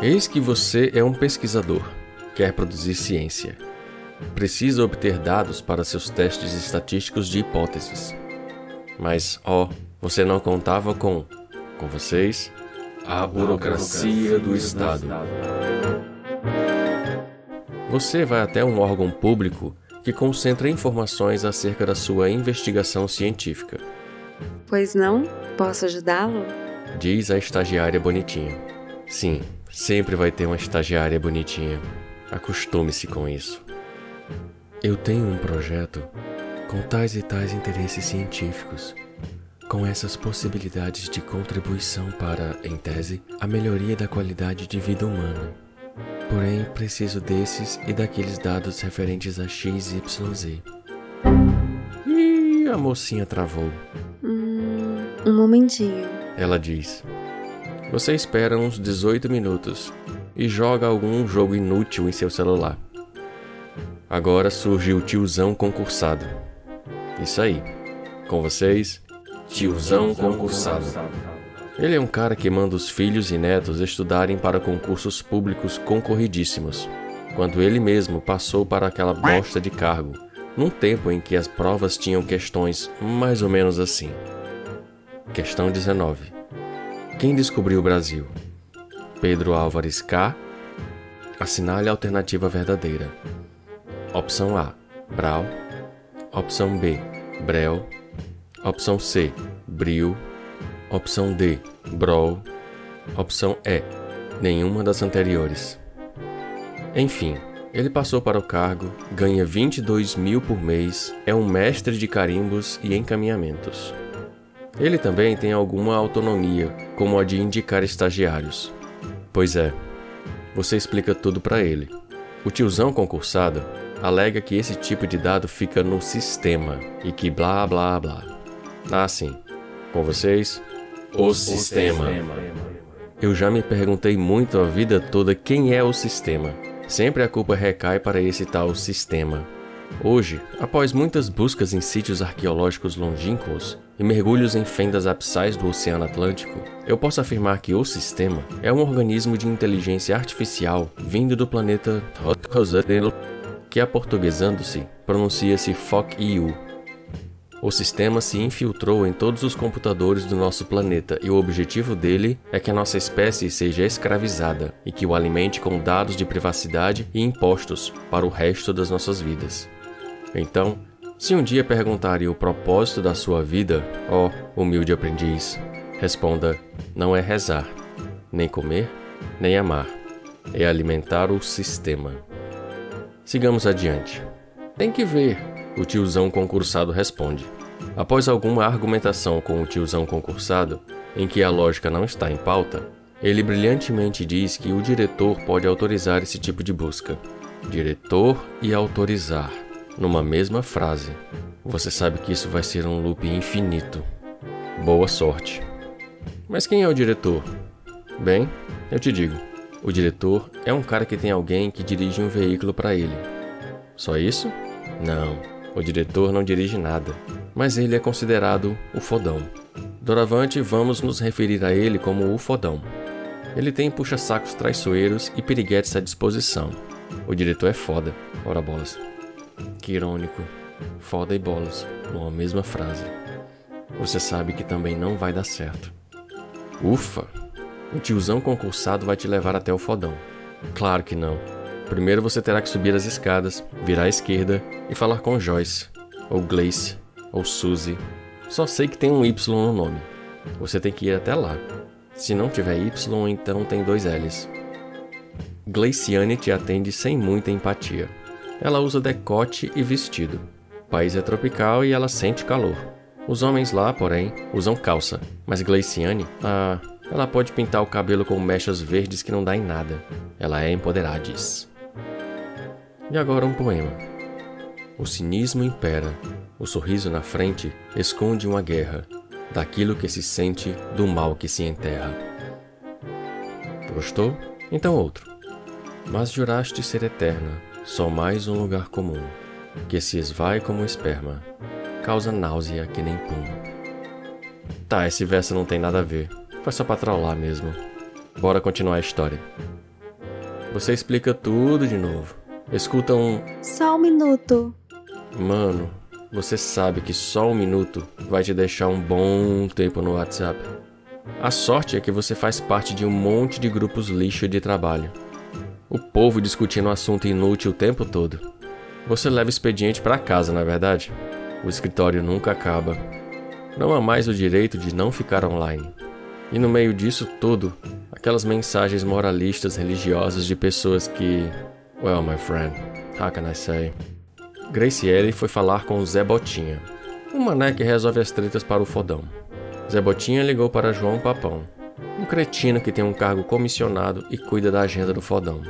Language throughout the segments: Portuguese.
Eis que você é um pesquisador, quer produzir ciência. Precisa obter dados para seus testes estatísticos de hipóteses. Mas, ó, você não contava com, com vocês, a burocracia do Estado. Você vai até um órgão público que concentra informações acerca da sua investigação científica. Pois não? Posso ajudá-lo? Diz a estagiária bonitinha. Sim, sempre vai ter uma estagiária bonitinha. Acostume-se com isso. Eu tenho um projeto com tais e tais interesses científicos, com essas possibilidades de contribuição para, em tese, a melhoria da qualidade de vida humana. Porém, preciso desses e daqueles dados referentes a X, Y, Z. Ih, a mocinha travou. Hum, um momentinho. Ela diz. Você espera uns 18 minutos e joga algum jogo inútil em seu celular. Agora surge o tiozão concursado. Isso aí. Com vocês, tiozão concursado. Ele é um cara que manda os filhos e netos estudarem para concursos públicos concorridíssimos, quando ele mesmo passou para aquela bosta de cargo, num tempo em que as provas tinham questões mais ou menos assim. Questão 19. Quem descobriu o Brasil? Pedro Álvares K. Assinale a alternativa verdadeira. Opção A, Brau. Opção B, Brel. Opção C, Bril. Opção D, Brol. Opção E, nenhuma das anteriores. Enfim, ele passou para o cargo, ganha 22 mil por mês, é um mestre de carimbos e encaminhamentos. Ele também tem alguma autonomia, como a de indicar estagiários. Pois é, você explica tudo para ele. O tiozão concursado alega que esse tipo de dado fica no sistema e que blá blá blá. Ah, sim. Com vocês, o sistema. Eu já me perguntei muito a vida toda quem é o sistema. Sempre a culpa recai para esse tal sistema. Hoje, após muitas buscas em sítios arqueológicos longínquos e mergulhos em fendas abissais do Oceano Atlântico, eu posso afirmar que o sistema é um organismo de inteligência artificial vindo do planeta que aportuguesando-se pronuncia-se Fock-Iu, o sistema se infiltrou em todos os computadores do nosso planeta e o objetivo dele é que a nossa espécie seja escravizada e que o alimente com dados de privacidade e impostos para o resto das nossas vidas. Então, se um dia perguntarem o propósito da sua vida, ó humilde aprendiz, responda: não é rezar, nem comer, nem amar, é alimentar o sistema. Sigamos adiante. Tem que ver, o tiozão concursado responde. Após alguma argumentação com o tiozão concursado, em que a lógica não está em pauta, ele brilhantemente diz que o diretor pode autorizar esse tipo de busca. Diretor e autorizar, numa mesma frase. Você sabe que isso vai ser um loop infinito. Boa sorte. Mas quem é o diretor? Bem, eu te digo. O diretor é um cara que tem alguém que dirige um veículo para ele. Só isso? Não. O diretor não dirige nada, mas ele é considerado o fodão. Doravante, vamos nos referir a ele como o fodão. Ele tem puxa-sacos traiçoeiros e piriguetes à disposição. O diretor é foda, ora bolas. Que irônico. Foda e bolas, numa mesma frase. Você sabe que também não vai dar certo. Ufa! O tiozão concursado vai te levar até o fodão. Claro que não. Primeiro você terá que subir as escadas, virar à esquerda e falar com Joyce, ou Glace, ou Suzy. Só sei que tem um Y no nome. Você tem que ir até lá. Se não tiver Y, então tem dois L's. Glaciane te atende sem muita empatia. Ela usa decote e vestido. O país é tropical e ela sente calor. Os homens lá, porém, usam calça, mas Glaciane, ah, ela pode pintar o cabelo com mechas verdes que não dá em nada. Ela é empoderadiz. E agora um poema. O cinismo impera, o sorriso na frente esconde uma guerra, daquilo que se sente, do mal que se enterra. Gostou? Então outro. Mas juraste ser eterna, só mais um lugar comum, que se esvai como esperma, causa náusea que nem pum. Tá, esse verso não tem nada a ver, foi só pra trollar mesmo. Bora continuar a história. Você explica tudo de novo. Escuta um. Só um minuto. Mano, você sabe que só um minuto vai te deixar um bom tempo no WhatsApp. A sorte é que você faz parte de um monte de grupos lixo de trabalho. O povo discutindo um assunto inútil o tempo todo. Você leva expediente para casa, na é verdade? O escritório nunca acaba. Não há mais o direito de não ficar online. E no meio disso tudo, aquelas mensagens moralistas religiosas de pessoas que. Well, my friend, how can I say? Graciele foi falar com o Zé Botinha, um mané que resolve as tretas para o fodão. Zé Botinha ligou para João Papão, um cretino que tem um cargo comissionado e cuida da agenda do fodão.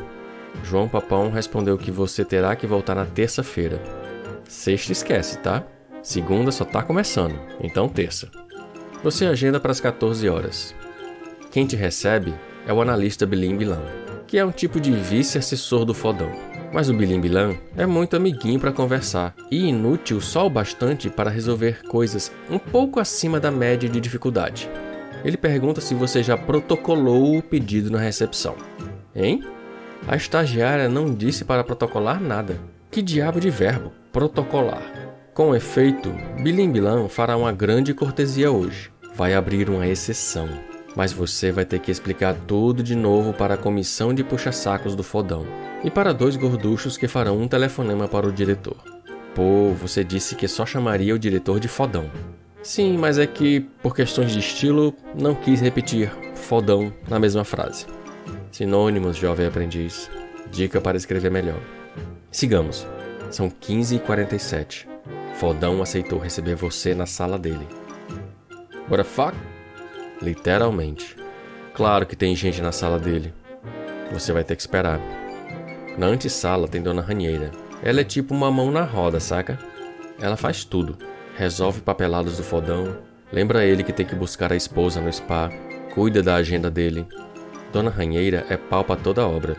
João Papão respondeu que você terá que voltar na terça-feira. Sexta esquece, tá? Segunda só tá começando, então terça. Você agenda para as 14 horas. Quem te recebe é o analista Bilim Bilan, que é um tipo de vice-assessor do fodão. Mas o Bilim Bilan é muito amiguinho para conversar e inútil só o bastante para resolver coisas um pouco acima da média de dificuldade. Ele pergunta se você já protocolou o pedido na recepção. Hein? A estagiária não disse para protocolar nada. Que diabo de verbo? Protocolar. Com efeito, Bilim Bilan fará uma grande cortesia hoje. Vai abrir uma exceção. Mas você vai ter que explicar tudo de novo para a comissão de puxa-sacos do fodão. E para dois gorduchos que farão um telefonema para o diretor. Pô, você disse que só chamaria o diretor de fodão. Sim, mas é que, por questões de estilo, não quis repetir fodão na mesma frase. Sinônimos, jovem aprendiz. Dica para escrever melhor. Sigamos. São 15h47. Fodão aceitou receber você na sala dele. What the fuck? Literalmente. Claro que tem gente na sala dele. Você vai ter que esperar. Na antessala tem Dona Ranheira. Ela é tipo uma mão na roda, saca? Ela faz tudo. Resolve papelados do fodão, lembra ele que tem que buscar a esposa no spa, cuida da agenda dele, Dona Ranheira é pau para toda obra.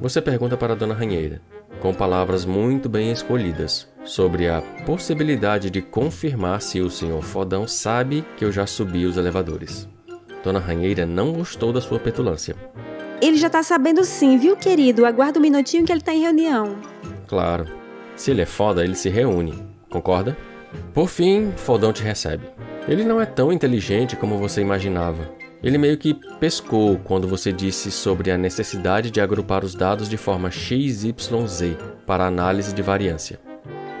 Você pergunta para Dona Ranheira, com palavras muito bem escolhidas, sobre a possibilidade de confirmar se o senhor Fodão sabe que eu já subi os elevadores. Dona Ranheira não gostou da sua petulância. Ele já tá sabendo sim, viu, querido? Aguarda um minutinho que ele tá em reunião. Claro. Se ele é foda, ele se reúne. Concorda? Por fim, Fodão te recebe. Ele não é tão inteligente como você imaginava. Ele meio que pescou quando você disse sobre a necessidade de agrupar os dados de forma XYZ para análise de variância.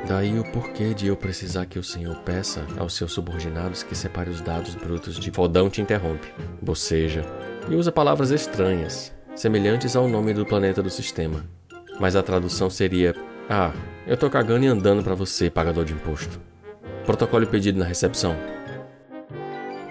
Daí o porquê de eu precisar que o senhor peça aos seus subordinados que separe os dados brutos de fodão te interrompe, boceja, e usa palavras estranhas, semelhantes ao nome do planeta do sistema. Mas a tradução seria: Ah, eu tô cagando e andando para você, pagador de imposto. Protocolo pedido na recepção.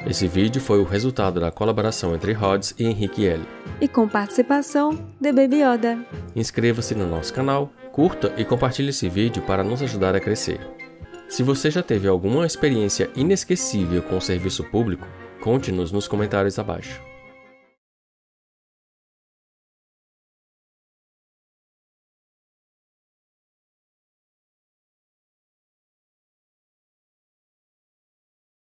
Esse vídeo foi o resultado da colaboração entre Rods e Henrique L. E com participação de Baby Yoda. Inscreva-se no nosso canal, curta e compartilhe esse vídeo para nos ajudar a crescer. Se você já teve alguma experiência inesquecível com o serviço público, conte-nos nos comentários abaixo.